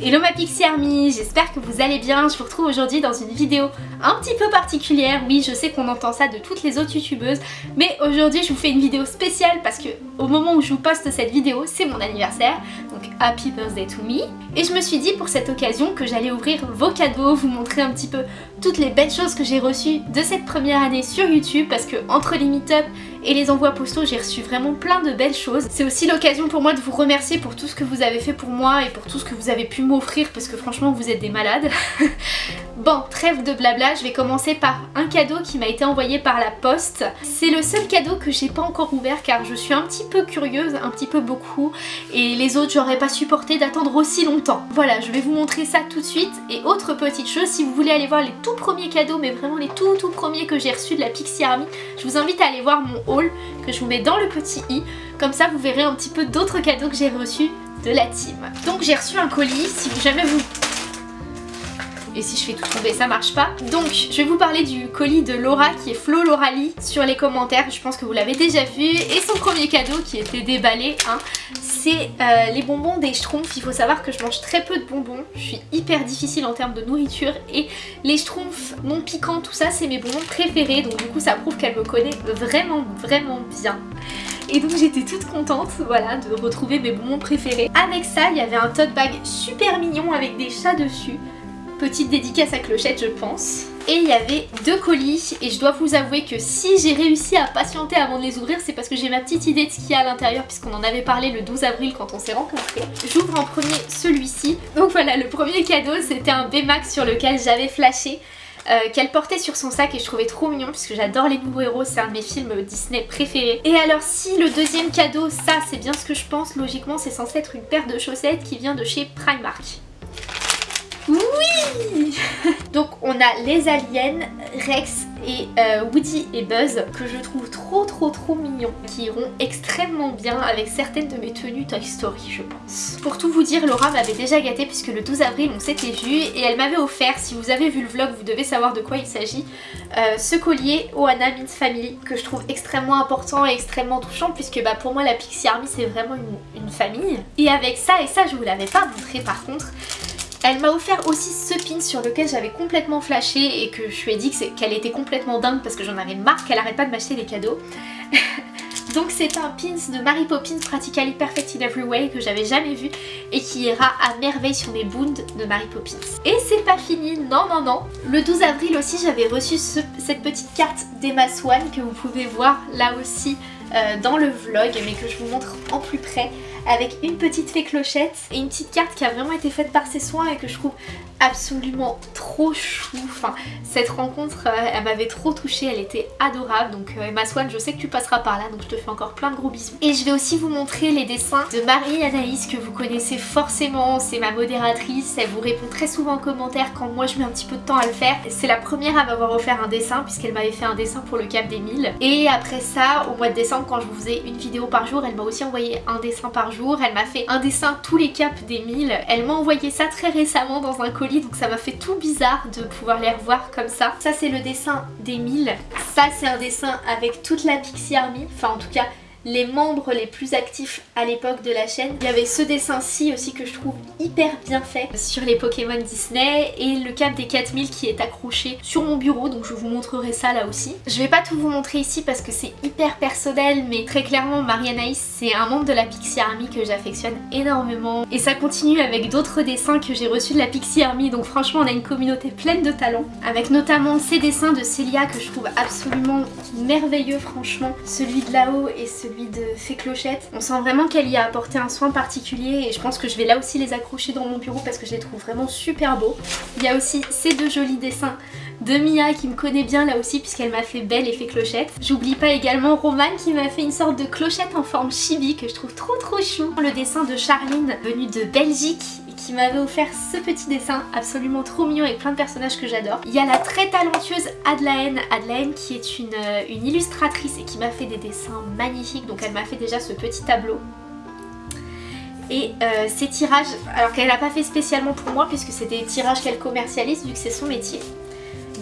Hello ma Pixie Army, j'espère que vous allez bien. Je vous retrouve aujourd'hui dans une vidéo un petit peu particulière. Oui, je sais qu'on entend ça de toutes les autres youtubeuses, mais aujourd'hui je vous fais une vidéo spéciale parce que au moment où je vous poste cette vidéo, c'est mon anniversaire. Donc happy birthday to me. Et je me suis dit pour cette occasion que j'allais ouvrir vos cadeaux, vous montrer un petit peu toutes les belles choses que j'ai reçues de cette première année sur YouTube parce que entre les meet-up et les envois postaux, j'ai reçu vraiment plein de belles choses. C'est aussi l'occasion pour moi de vous remercier pour tout ce que vous avez fait pour moi et pour tout ce que vous avez pu m'offrir parce que franchement vous êtes des malades. bon, trêve de blabla, je vais commencer par un cadeau qui m'a été envoyé par la poste. C'est le seul cadeau que j'ai pas encore ouvert car je suis un petit peu curieuse, un petit peu beaucoup et les autres j'aurais pas supporté d'attendre aussi longtemps. Voilà, je vais vous montrer ça tout de suite et autre petite chose, si vous voulez aller voir les tout premiers cadeaux mais vraiment les tout tout premiers que j'ai reçus de la Pixie Army, je vous invite à aller voir mon haul que je vous mets dans le petit i. Comme ça vous verrez un petit peu d'autres cadeaux que j'ai reçus de la team. Donc j'ai reçu un colis, si jamais vous et si je fais tout tomber ça marche pas. Donc je vais vous parler du colis de Laura qui est Flo Lauralie sur les commentaires, je pense que vous l'avez déjà vu et son premier cadeau qui était déballé hein, c'est euh, les bonbons des Schtroumpfs. Il faut savoir que je mange très peu de bonbons, je suis hyper difficile en termes de nourriture et les Schtroumpfs non piquants tout ça c'est mes bonbons préférés donc du coup ça prouve qu'elle me connaît vraiment vraiment bien. Et donc j'étais toute contente voilà de retrouver mes bonbons préférés. Avec ça il y avait un tote bag super mignon avec des chats dessus. Petite dédicace à Clochette je pense. Et il y avait deux colis et je dois vous avouer que si j'ai réussi à patienter avant de les ouvrir c'est parce que j'ai ma petite idée de ce qu'il y a à l'intérieur puisqu'on en avait parlé le 12 avril quand on s'est rencontrés. J'ouvre en premier celui-ci. Donc voilà le premier cadeau c'était un B-Max sur lequel j'avais flashé. Euh, qu'elle portait sur son sac et je trouvais trop mignon puisque j'adore les nouveaux héros, c'est un de mes films Disney préférés. Et alors si le deuxième cadeau, ça c'est bien ce que je pense, logiquement c'est censé être une paire de chaussettes qui vient de chez Primark. Donc on a les aliens, Rex et euh, Woody et Buzz que je trouve trop trop trop mignons qui iront extrêmement bien avec certaines de mes tenues Toy Story je pense. Pour tout vous dire Laura m'avait déjà gâté puisque le 12 avril on s'était vu et elle m'avait offert, si vous avez vu le vlog vous devez savoir de quoi il s'agit, euh, ce collier Oana Means Family que je trouve extrêmement important et extrêmement touchant puisque bah, pour moi la Pixie Army c'est vraiment une, une famille. Et avec ça, et ça je vous l'avais pas montré par contre, elle m'a offert aussi ce pin sur lequel j'avais complètement flashé et que je lui ai dit qu'elle était complètement dingue parce que j'en avais marre qu'elle arrête pas de m'acheter des cadeaux. Donc c'est un pins de Mary Poppins Practically Perfect in Every Way que j'avais jamais vu et qui ira à merveille sur mes bounds de Mary Poppins. Et c'est pas fini, non non non Le 12 avril aussi j'avais reçu cette petite carte d'Emma Swan que vous pouvez voir là aussi dans le vlog mais que je vous montre en plus près avec une petite fée clochette et une petite carte qui a vraiment été faite par ses soins et que je trouve absolument trop chou. Enfin, cette rencontre, euh, elle m'avait trop touchée, elle était adorable. Donc euh, Emma Swan, je sais que tu passeras par là, donc je te fais encore plein de gros bisous. Et je vais aussi vous montrer les dessins de Marie Anaïs que vous connaissez forcément. C'est ma modératrice, elle vous répond très souvent en commentaire quand moi je mets un petit peu de temps à le faire. C'est la première à m'avoir offert un dessin puisqu'elle m'avait fait un dessin pour le Cap des 1000. Et après ça, au mois de décembre, quand je vous faisais une vidéo par jour, elle m'a aussi envoyé un dessin par jour. Elle m'a fait un dessin tous les caps des 1000. Elle m'a envoyé ça très récemment dans un colis, donc ça m'a fait tout bizarre de pouvoir les revoir comme ça. Ça c'est le dessin des 1000. Ça c'est un dessin avec toute la Pixie Army, enfin en tout cas les membres les plus actifs à l'époque de la chaîne. Il y avait ce dessin-ci aussi que je trouve hyper bien fait sur les Pokémon Disney et le cap des 4000 qui est accroché sur mon bureau donc je vous montrerai ça là aussi. Je vais pas tout vous montrer ici parce que c'est hyper personnel mais très clairement Marianaïs c'est un membre de la Pixie Army que j'affectionne énormément et ça continue avec d'autres dessins que j'ai reçus de la Pixie Army donc franchement on a une communauté pleine de talents avec notamment ces dessins de Célia que je trouve absolument merveilleux franchement celui de là-haut et celui de Fée Clochette. On sent vraiment qu'elle y a apporté un soin particulier et je pense que je vais là aussi les accrocher dans mon bureau parce que je les trouve vraiment super beaux. Il y a aussi ces deux jolis dessins de Mia qui me connaît bien là aussi puisqu'elle m'a fait belle et fait clochette. J'oublie pas également Roman qui m'a fait une sorte de clochette en forme chibi que je trouve trop trop chou. Le dessin de Charline venue de Belgique m'avait offert ce petit dessin absolument trop mignon avec plein de personnages que j'adore. Il y a la très talentueuse Adelaine, Adelaine qui est une, euh, une illustratrice et qui m'a fait des dessins magnifiques. Donc elle m'a fait déjà ce petit tableau et euh, ces tirages, alors qu'elle n'a pas fait spécialement pour moi puisque c'est des tirages qu'elle commercialise vu que c'est son métier.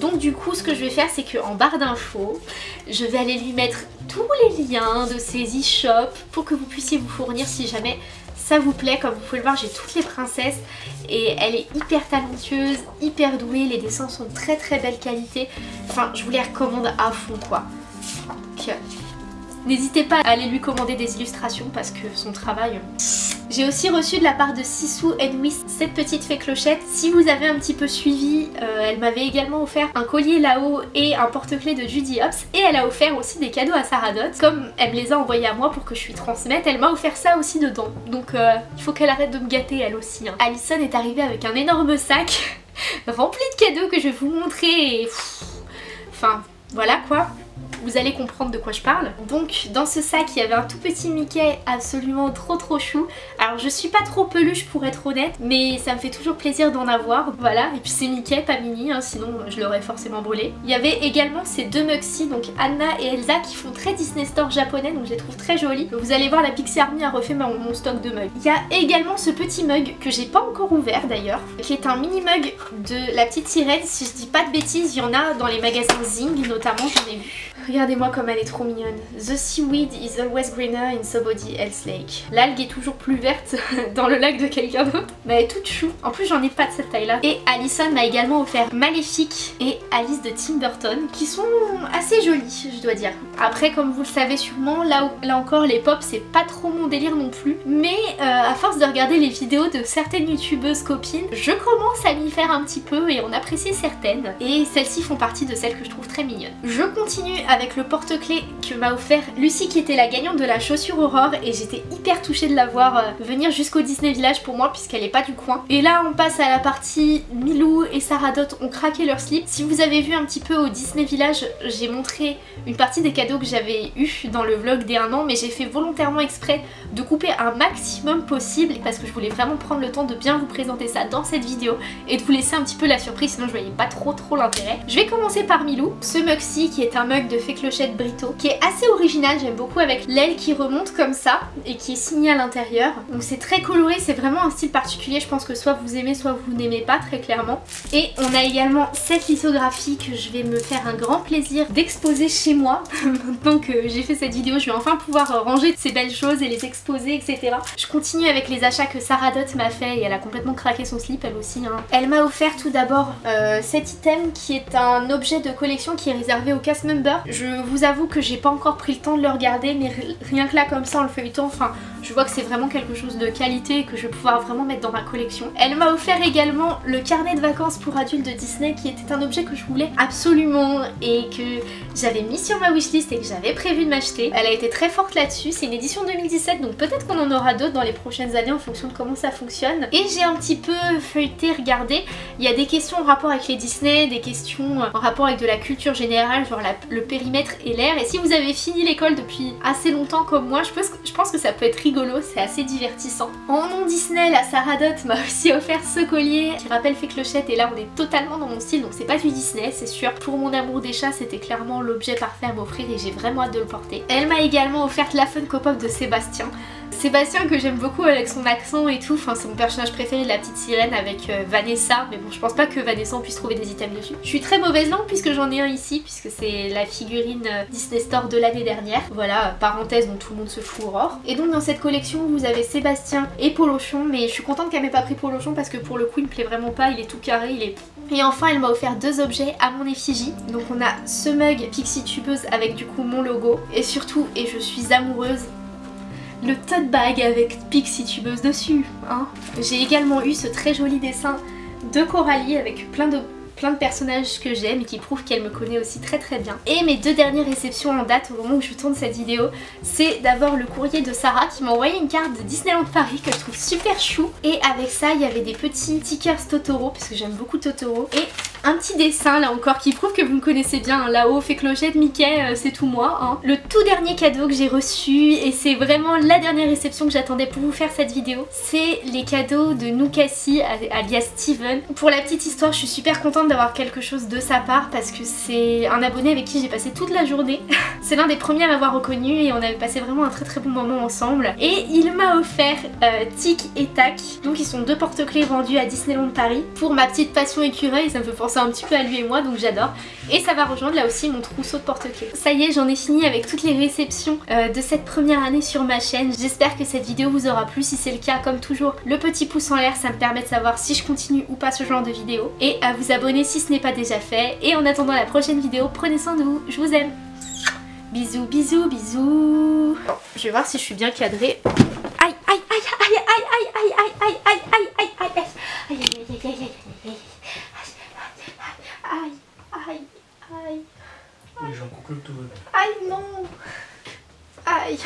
Donc du coup ce que je vais faire c'est qu'en barre d'infos je vais aller lui mettre tous les liens de ses e-shops pour que vous puissiez vous fournir si jamais ça vous plaît. Comme vous pouvez le voir, j'ai toutes les princesses et elle est hyper talentueuse, hyper douée. Les dessins sont de très très belle qualité. Enfin, je vous les recommande à fond quoi. Donc, N'hésitez pas à aller lui commander des illustrations parce que son travail... J'ai aussi reçu de la part de Sissou Enwis cette petite fée clochette. Si vous avez un petit peu suivi, euh, elle m'avait également offert un collier là-haut et un porte-clés de Judy Hopps. Et elle a offert aussi des cadeaux à Sarah Dot. Comme elle me les a envoyés à moi pour que je lui transmette, elle m'a offert ça aussi dedans. Donc euh, il faut qu'elle arrête de me gâter elle aussi. Hein. Alison est arrivée avec un énorme sac rempli de cadeaux que je vais vous montrer et... Enfin, voilà quoi vous allez comprendre de quoi je parle. Donc dans ce sac il y avait un tout petit Mickey absolument trop trop chou. Alors je suis pas trop peluche pour être honnête mais ça me fait toujours plaisir d'en avoir. Voilà et puis c'est Mickey pas Minnie hein, sinon je l'aurais forcément brûlé. Il y avait également ces deux Muxi donc Anna et Elsa qui font très Disney Store japonais donc je les trouve très jolies. Vous allez voir la Pixie Army a refait mon, mon stock de mugs. Il y a également ce petit mug que j'ai pas encore ouvert d'ailleurs qui est un mini mug de la petite sirène. Si je dis pas de bêtises il y en a dans les magasins Zing notamment j'en ai vu. Regardez-moi comme elle est trop mignonne. The seaweed is always greener in somebody else lake. L'algue est toujours plus verte dans le lac de quelqu'un d'autre. Mais elle est toute chou. En plus j'en ai pas de cette taille là. Et Alison m'a également offert Maléfique et Alice de Tim Burton qui sont assez jolies je dois dire. Après comme vous le savez sûrement, là, là encore les pop c'est pas trop mon délire non plus. Mais euh, à force de regarder les vidéos de certaines youtubeuses copines, je commence à m'y faire un petit peu et on apprécie certaines. Et celles-ci font partie de celles que je trouve très mignonnes. Je continue à avec le porte-clés que m'a offert Lucie qui était la gagnante de la chaussure Aurore et j'étais hyper touchée de la voir euh, venir jusqu'au Disney Village pour moi puisqu'elle est pas du coin. Et là on passe à la partie Milou et Sarah Dot ont craqué leur slip. Si vous avez vu un petit peu au Disney Village, j'ai montré une partie des cadeaux que j'avais eu dans le vlog des 1 an mais j'ai fait volontairement exprès de couper un maximum possible parce que je voulais vraiment prendre le temps de bien vous présenter ça dans cette vidéo et de vous laisser un petit peu la surprise sinon je voyais pas trop trop l'intérêt. Je vais commencer par Milou, ce mug-ci qui est un mug de clochette Brito qui est assez original, j'aime beaucoup avec l'aile qui remonte comme ça et qui est signée à l'intérieur. Donc c'est très coloré, c'est vraiment un style particulier, je pense que soit vous aimez soit vous n'aimez pas très clairement. Et on a également cette lithographie que je vais me faire un grand plaisir d'exposer chez moi. Maintenant que j'ai fait cette vidéo, je vais enfin pouvoir ranger ces belles choses et les exposer etc. Je continue avec les achats que Sarah Dot m'a fait et elle a complètement craqué son slip elle aussi. Hein. Elle m'a offert tout d'abord euh, cet item qui est un objet de collection qui est réservé aux cast members. Je vous avoue que j'ai pas encore pris le temps de le regarder mais rien que là comme ça en le feuilletant, enfin je vois que c'est vraiment quelque chose de qualité et que je vais pouvoir vraiment mettre dans ma collection. Elle m'a offert également le carnet de vacances pour adultes de Disney qui était un objet que je voulais absolument et que j'avais mis sur ma wishlist et que j'avais prévu de m'acheter. Elle a été très forte là-dessus, c'est une édition 2017 donc peut-être qu'on en aura d'autres dans les prochaines années en fonction de comment ça fonctionne. Et j'ai un petit peu feuilleté, regardé, il y a des questions en rapport avec les Disney, des questions en rapport avec de la culture générale, genre le et l'air. Et si vous avez fini l'école depuis assez longtemps comme moi, je pense, je pense que ça peut être rigolo, c'est assez divertissant. En nom Disney, la Sarah Dot m'a aussi offert ce collier qui rappelle Fée Clochette et là on est totalement dans mon style donc c'est pas du Disney c'est sûr. Pour mon amour des chats c'était clairement l'objet parfait à m'offrir et j'ai vraiment hâte de le porter. Elle m'a également offert la Funko Pop de Sébastien. Sébastien que j'aime beaucoup avec son accent et tout, enfin c'est mon personnage préféré la petite sirène avec euh, Vanessa, mais bon je pense pas que Vanessa on puisse trouver des items dessus. Je suis très mauvaise langue puisque j'en ai un ici, puisque c'est la figurine euh, Disney Store de l'année dernière. Voilà, parenthèse dont tout le monde se fout Aurore. Et donc dans cette collection vous avez Sébastien et Polochon, mais je suis contente qu'elle m'ait pas pris Polochon parce que pour le coup il me plaît vraiment pas, il est tout carré, il est et enfin elle m'a offert deux objets à mon effigie. Donc on a ce mug Pixie Tubeuse avec du coup mon logo. Et surtout, et je suis amoureuse, le tote bag avec Pixie tubeuse dessus. Hein. J'ai également eu ce très joli dessin de Coralie avec plein de personnages que j'aime et qui prouvent qu'elle me connaît aussi très très bien. Et mes deux dernières réceptions en date au moment où je tourne cette vidéo, c'est d'abord le courrier de Sarah qui m'a envoyé une carte de Disneyland Paris que je trouve super chou. Et avec ça, il y avait des petits stickers Totoro, parce que j'aime beaucoup Totoro. Et un petit dessin là encore qui prouve que vous me connaissez bien. Hein. Là-haut, fait clochette, Mickey, euh, c'est tout moi. Hein. Le tout dernier cadeau que j'ai reçu, et c'est vraiment la dernière réception que j'attendais pour vous faire cette vidéo, c'est les cadeaux de Nukasi alias Steven. Pour la petite histoire, je suis super contente d'avoir quelque chose de sa part parce que c'est un abonné avec qui j'ai passé toute la journée. c'est l'un des premiers à m'avoir reconnu et on avait passé vraiment un très très bon moment ensemble. Et il m'a offert euh, Tic et Tac. Donc ils sont deux porte-clés vendus à Disneyland Paris. Pour ma petite passion écureuil, ça me fait penser un petit peu à lui et moi donc j'adore. Et ça va rejoindre là aussi mon trousseau de porte-clés. Ça y est j'en ai fini avec toutes les réceptions euh, de cette première année sur ma chaîne. J'espère que cette vidéo vous aura plu. Si c'est le cas comme toujours le petit pouce en l'air ça me permet de savoir si je continue ou pas ce genre de vidéo. Et à vous abonner si ce n'est pas déjà fait. Et en attendant la prochaine vidéo prenez soin de vous. Je vous aime. Bisous bisous bisous. Je vais voir si je suis bien cadrée. Aïe aïe aïe aïe aïe aïe aïe aïe aïe aïe aïe aïe aïe aïe aïe aïe aïe aïe Aïe, aïe, aïe. Aïe, non. Aïe.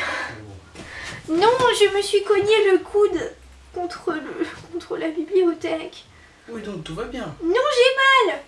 Non, je me suis cogné le coude contre, le, contre la bibliothèque. Oui, donc tout va bien. Non, j'ai mal.